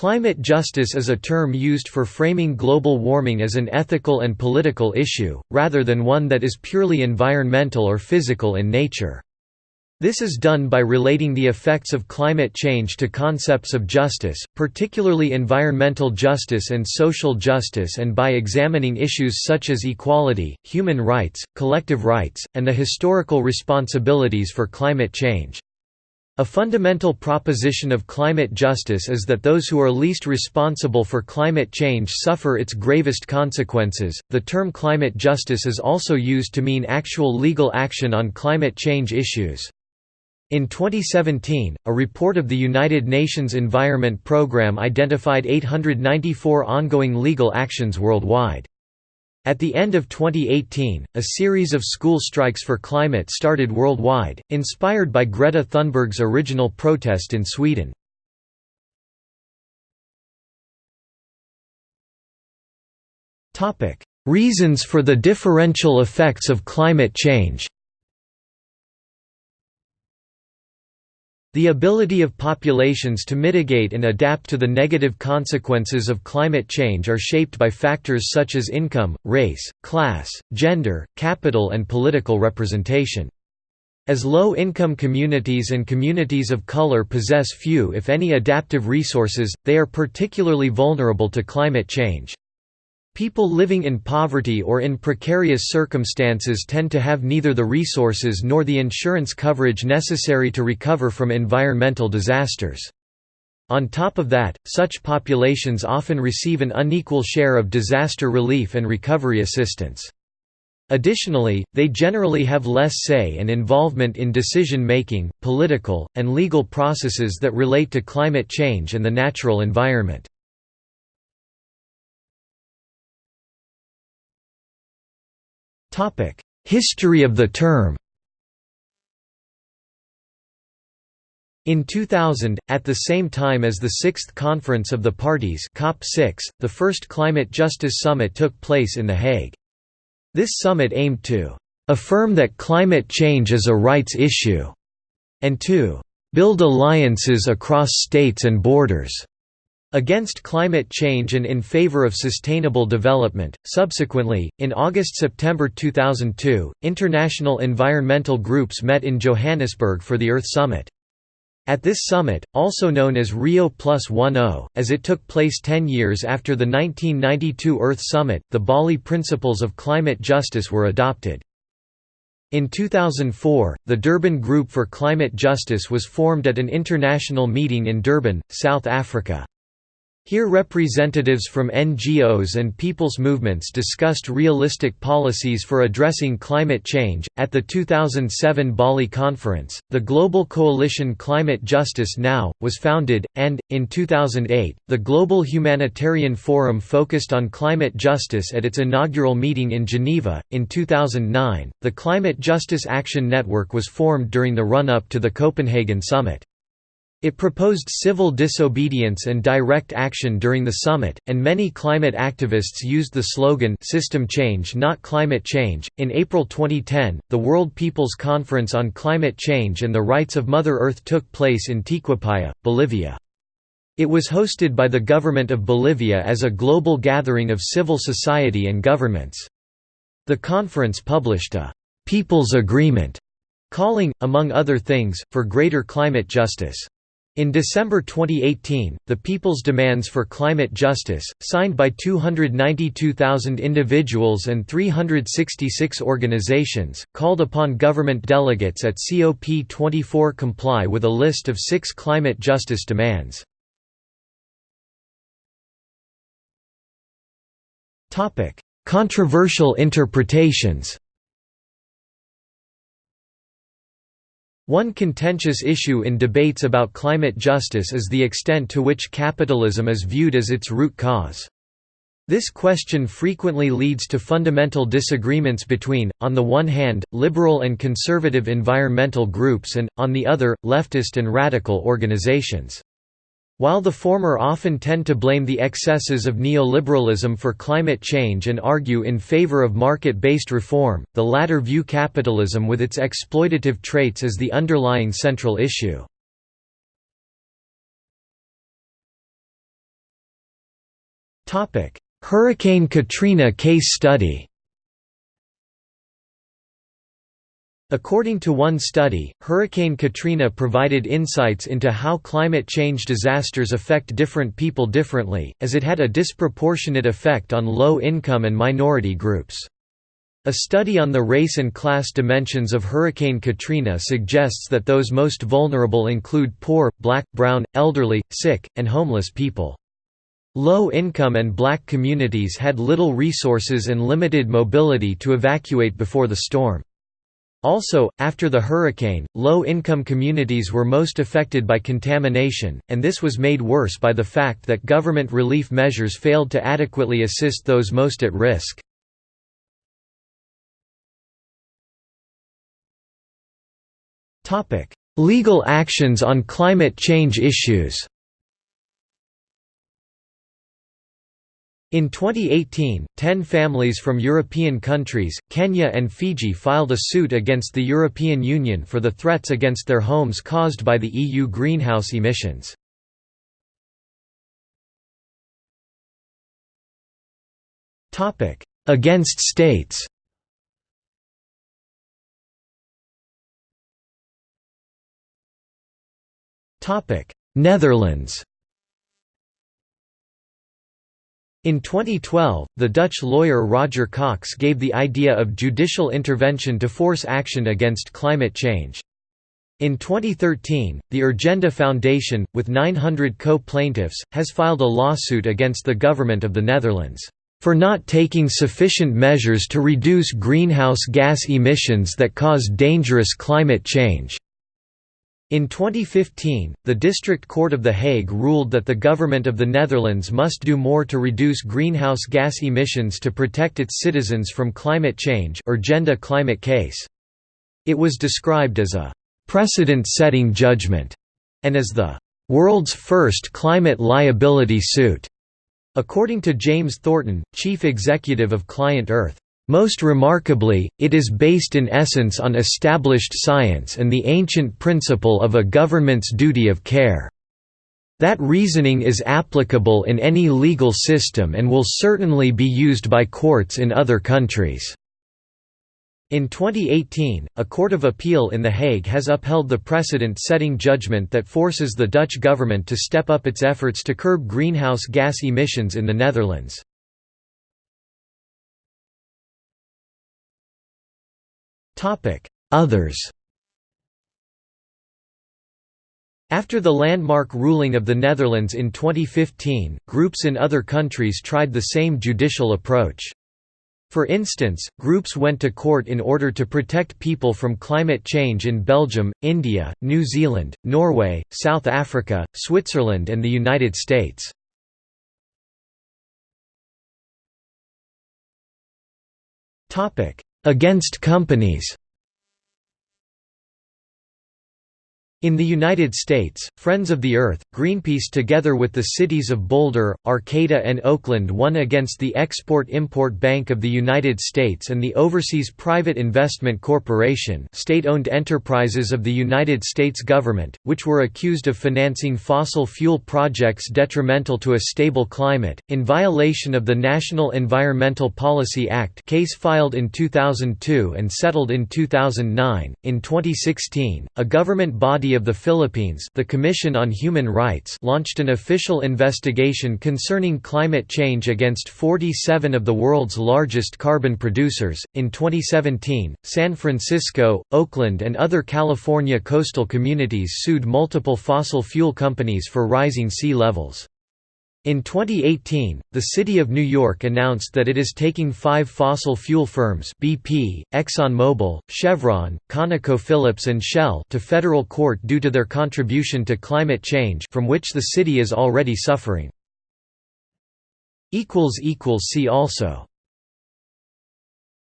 Climate justice is a term used for framing global warming as an ethical and political issue, rather than one that is purely environmental or physical in nature. This is done by relating the effects of climate change to concepts of justice, particularly environmental justice and social justice and by examining issues such as equality, human rights, collective rights, and the historical responsibilities for climate change. A fundamental proposition of climate justice is that those who are least responsible for climate change suffer its gravest consequences. The term climate justice is also used to mean actual legal action on climate change issues. In 2017, a report of the United Nations Environment Programme identified 894 ongoing legal actions worldwide. At the end of 2018, a series of school strikes for climate started worldwide, inspired by Greta Thunberg's original protest in Sweden. Reasons for the differential effects of climate change The ability of populations to mitigate and adapt to the negative consequences of climate change are shaped by factors such as income, race, class, gender, capital and political representation. As low-income communities and communities of color possess few if any adaptive resources, they are particularly vulnerable to climate change. People living in poverty or in precarious circumstances tend to have neither the resources nor the insurance coverage necessary to recover from environmental disasters. On top of that, such populations often receive an unequal share of disaster relief and recovery assistance. Additionally, they generally have less say and involvement in decision-making, political, and legal processes that relate to climate change and the natural environment. History of the term In 2000, at the same time as the Sixth Conference of the Parties COP6, the first Climate Justice Summit took place in The Hague. This summit aimed to "...affirm that climate change is a rights issue," and to "...build alliances across states and borders." Against climate change and in favor of sustainable development. Subsequently, in August September 2002, international environmental groups met in Johannesburg for the Earth Summit. At this summit, also known as Rio Plus 10, as it took place 10 years after the 1992 Earth Summit, the Bali Principles of Climate Justice were adopted. In 2004, the Durban Group for Climate Justice was formed at an international meeting in Durban, South Africa. Here representatives from NGOs and people's movements discussed realistic policies for addressing climate change. At the 2007 Bali conference, the Global Coalition Climate Justice Now was founded and in 2008, the Global Humanitarian Forum focused on climate justice at its inaugural meeting in Geneva. In 2009, the Climate Justice Action Network was formed during the run-up to the Copenhagen summit. It proposed civil disobedience and direct action during the summit, and many climate activists used the slogan System Change Not Climate Change. In April 2010, the World People's Conference on Climate Change and the Rights of Mother Earth took place in Tiquipaya, Bolivia. It was hosted by the government of Bolivia as a global gathering of civil society and governments. The conference published a People's Agreement calling, among other things, for greater climate justice. In December 2018, the People's Demands for Climate Justice, signed by 292,000 individuals and 366 organizations, called upon government delegates at COP24 comply with a list of six climate justice demands. Controversial interpretations One contentious issue in debates about climate justice is the extent to which capitalism is viewed as its root cause. This question frequently leads to fundamental disagreements between, on the one hand, liberal and conservative environmental groups and, on the other, leftist and radical organizations. While the former often tend to blame the excesses of neoliberalism for climate change and argue in favor of market-based reform, the latter view capitalism with its exploitative traits as the underlying central issue. Hurricane Katrina case study According to one study, Hurricane Katrina provided insights into how climate change disasters affect different people differently, as it had a disproportionate effect on low-income and minority groups. A study on the race and class dimensions of Hurricane Katrina suggests that those most vulnerable include poor, black, brown, elderly, sick, and homeless people. Low-income and black communities had little resources and limited mobility to evacuate before the storm. Also, after the hurricane, low-income communities were most affected by contamination, and this was made worse by the fact that government relief measures failed to adequately assist those most at risk. Legal actions on climate change issues In 2018, ten families from European countries, Kenya and Fiji filed a suit against the European Union for the threats against their homes caused by the EU greenhouse emissions. Against states Netherlands In 2012, the Dutch lawyer Roger Cox gave the idea of judicial intervention to force action against climate change. In 2013, the Urgenda Foundation, with 900 co-plaintiffs, has filed a lawsuit against the government of the Netherlands, "...for not taking sufficient measures to reduce greenhouse gas emissions that cause dangerous climate change." In 2015, the District Court of The Hague ruled that the government of the Netherlands must do more to reduce greenhouse gas emissions to protect its citizens from climate change Urgenda climate case. It was described as a «precedent-setting judgment» and as the «world's first climate liability suit», according to James Thornton, chief executive of Client Earth. Most remarkably, it is based in essence on established science and the ancient principle of a government's duty of care. That reasoning is applicable in any legal system and will certainly be used by courts in other countries. In 2018, a court of appeal in The Hague has upheld the precedent-setting judgment that forces the Dutch government to step up its efforts to curb greenhouse gas emissions in the Netherlands. Others After the landmark ruling of the Netherlands in 2015, groups in other countries tried the same judicial approach. For instance, groups went to court in order to protect people from climate change in Belgium, India, New Zealand, Norway, South Africa, Switzerland and the United States. Against companies In the United States, Friends of the Earth, Greenpeace together with the cities of Boulder, Arcata and Oakland won against the Export-Import Bank of the United States and the Overseas Private Investment Corporation state-owned enterprises of the United States government, which were accused of financing fossil fuel projects detrimental to a stable climate, in violation of the National Environmental Policy Act case filed in 2002 and settled in 2009. In 2016, a government body of the Philippines the Commission on Human Rights launched an official investigation concerning climate change against 47 of the world's largest carbon producers. In 2017, San Francisco, Oakland and other California coastal communities sued multiple fossil fuel companies for rising sea levels. In 2018, the City of New York announced that it is taking five fossil fuel firms BP, ExxonMobil, Chevron, ConocoPhillips and Shell to federal court due to their contribution to climate change from which the city is already suffering. See also